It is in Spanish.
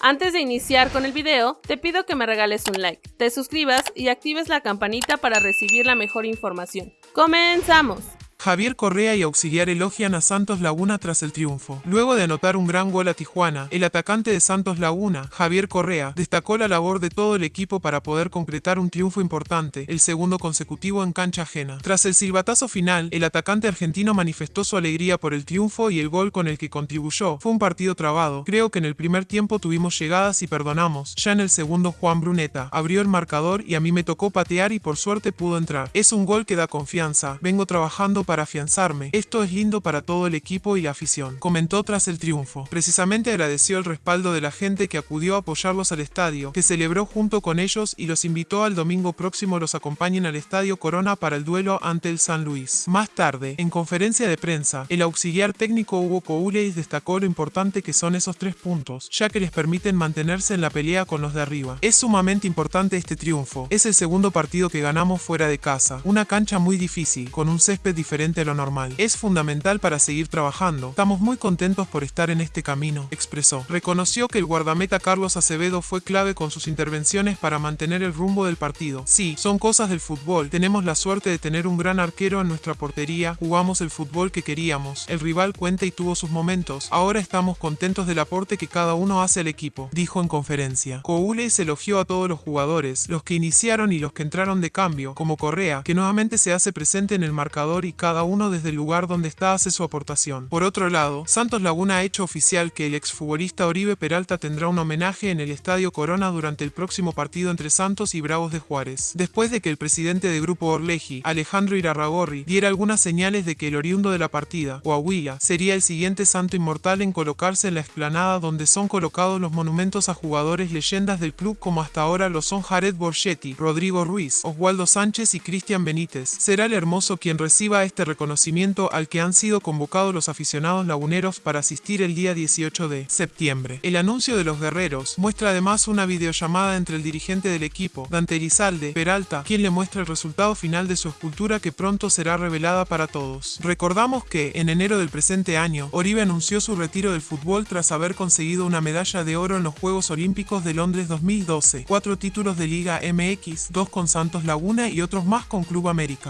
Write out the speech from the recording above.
Antes de iniciar con el video, te pido que me regales un like, te suscribas y actives la campanita para recibir la mejor información. ¡Comenzamos! Javier Correa y Auxiliar elogian a Santos Laguna tras el triunfo. Luego de anotar un gran gol a Tijuana, el atacante de Santos Laguna, Javier Correa, destacó la labor de todo el equipo para poder concretar un triunfo importante, el segundo consecutivo en cancha ajena. Tras el silbatazo final, el atacante argentino manifestó su alegría por el triunfo y el gol con el que contribuyó. Fue un partido trabado. Creo que en el primer tiempo tuvimos llegadas y perdonamos. Ya en el segundo Juan Bruneta abrió el marcador y a mí me tocó patear y por suerte pudo entrar. Es un gol que da confianza. Vengo trabajando para afianzarme. Esto es lindo para todo el equipo y la afición, comentó tras el triunfo. Precisamente agradeció el respaldo de la gente que acudió a apoyarlos al estadio, que celebró junto con ellos y los invitó al domingo próximo los acompañen al Estadio Corona para el duelo ante el San Luis. Más tarde, en conferencia de prensa, el auxiliar técnico Hugo Couleis destacó lo importante que son esos tres puntos, ya que les permiten mantenerse en la pelea con los de arriba. Es sumamente importante este triunfo. Es el segundo partido que ganamos fuera de casa. Una cancha muy difícil, con un césped diferente a lo normal. Es fundamental para seguir trabajando. Estamos muy contentos por estar en este camino, expresó. Reconoció que el guardameta Carlos Acevedo fue clave con sus intervenciones para mantener el rumbo del partido. Sí, son cosas del fútbol. Tenemos la suerte de tener un gran arquero en nuestra portería. Jugamos el fútbol que queríamos. El rival cuenta y tuvo sus momentos. Ahora estamos contentos del aporte que cada uno hace al equipo, dijo en conferencia. se elogió a todos los jugadores, los que iniciaron y los que entraron de cambio, como Correa, que nuevamente se hace presente en el marcador y cada cada uno desde el lugar donde está hace su aportación. Por otro lado, Santos Laguna ha hecho oficial que el exfutbolista Oribe Peralta tendrá un homenaje en el Estadio Corona durante el próximo partido entre Santos y Bravos de Juárez, después de que el presidente de Grupo Orleji, Alejandro Irarragorri, diera algunas señales de que el oriundo de la partida, Coahuila, sería el siguiente santo inmortal en colocarse en la explanada donde son colocados los monumentos a jugadores leyendas del club como hasta ahora lo son Jared Borchetti, Rodrigo Ruiz, Oswaldo Sánchez y Cristian Benítez. Será el hermoso quien reciba este este reconocimiento al que han sido convocados los aficionados laguneros para asistir el día 18 de septiembre. El anuncio de los guerreros muestra además una videollamada entre el dirigente del equipo, Dante Elizalde, Peralta, quien le muestra el resultado final de su escultura que pronto será revelada para todos. Recordamos que, en enero del presente año, Oribe anunció su retiro del fútbol tras haber conseguido una medalla de oro en los Juegos Olímpicos de Londres 2012, cuatro títulos de Liga MX, dos con Santos Laguna y otros más con Club América.